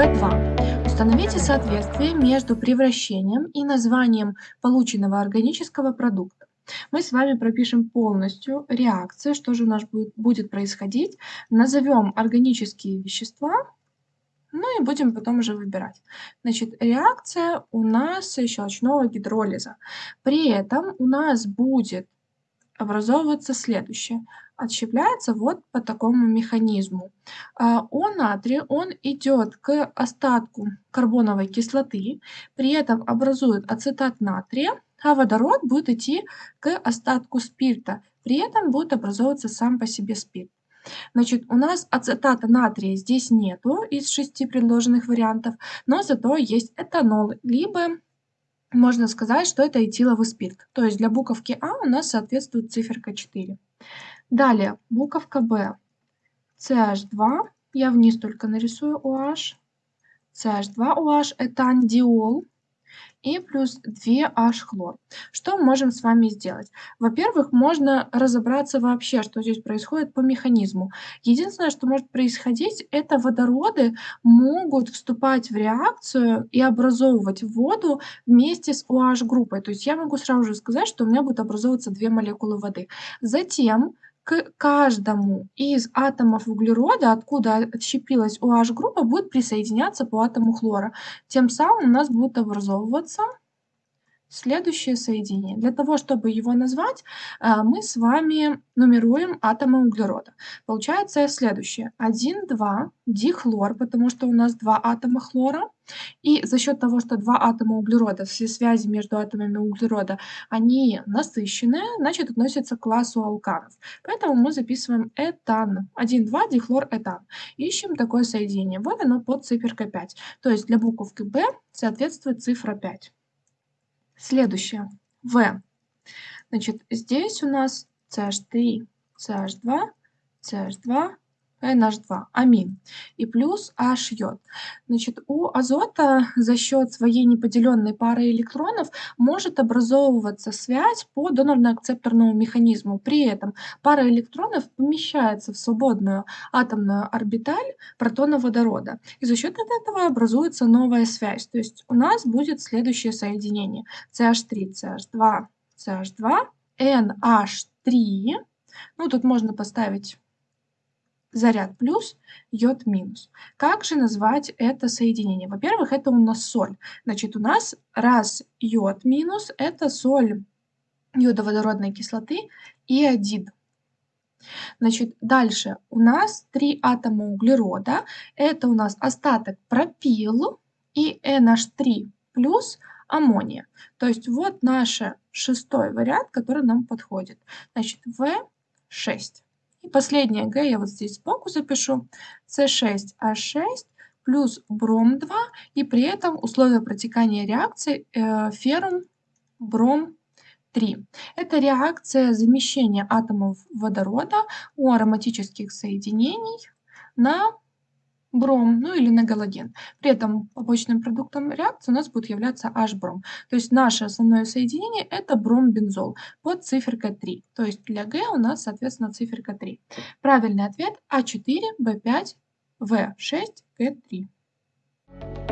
В2. Установите соответствие между превращением и названием полученного органического продукта. Мы с вами пропишем полностью реакцию, что же у нас будет, будет происходить. Назовем органические вещества, ну и будем потом уже выбирать. Значит, реакция у нас щелочного гидролиза. При этом у нас будет образовываться следующее. Отщепляется вот по такому механизму. А, О натрий, он идет к остатку карбоновой кислоты, при этом образует ацетат натрия, а водород будет идти к остатку спирта, при этом будет образовываться сам по себе спирт. Значит, у нас ацетата натрия здесь нету из шести предложенных вариантов, но зато есть этанол, либо можно сказать, что это этиловый спирт. То есть для буковки А у нас соответствует циферка 4. Далее, буковка Б. CH2, я вниз только нарисую OH. CH2OH – это андиол и плюс 2H-хлор. Что мы можем с вами сделать? Во-первых, можно разобраться вообще, что здесь происходит по механизму. Единственное, что может происходить, это водороды могут вступать в реакцию и образовывать воду вместе с OH-группой. То есть я могу сразу же сказать, что у меня будут образовываться две молекулы воды. Затем к каждому из атомов углерода, откуда отщепилась OH-группа, будет присоединяться по атому хлора. Тем самым у нас будет образовываться следующее соединение. Для того, чтобы его назвать, э, мы с вами нумеруем атомы углерода. Получается следующее. 1, 2, дихлор, потому что у нас два атома хлора. И за счет того, что два атома углерода, все связи между атомами углерода, они насыщенные, значит, относятся к классу алканов. Поэтому мы записываем этан. 1, 2, дихлор, этан. Ищем такое соединение. Вот оно под циферкой 5. То есть для буковки B соответствует цифра 5. Следующее. В. Значит, здесь у нас CH3, CH2, CH2, NH2, амин, и плюс H йод. Значит, у азота за счет своей неподеленной пары электронов может образовываться связь по донорно-акцепторному механизму. При этом пара электронов помещается в свободную атомную орбиталь протона водорода. И за счет этого образуется новая связь. То есть у нас будет следующее соединение. CH3, CH2, CH2, NH3. Ну, тут можно поставить заряд плюс, йод минус. Как же назвать это соединение? Во-первых, это у нас соль. Значит, у нас раз йод минус – это соль йодоводородной кислоты и один. Значит, дальше у нас три атома углерода. Это у нас остаток пропил и NH3 плюс аммония. То есть вот наш шестой вариант, который нам подходит. Значит, В6. И последнее Г я вот здесь сбоку запишу. С6H6 плюс бром-2. И при этом условия протекания реакции э, феррум, бром, 3. Это реакция замещения атомов водорода у ароматических соединений на бром, ну или на галоген. При этом побочным продуктом реакции у нас будет являться H-бром. То есть наше основное соединение это бром-бензол под циферкой 3. То есть для Г у нас, соответственно, циферка 3. Правильный ответ А4, Б5, В6, Г3.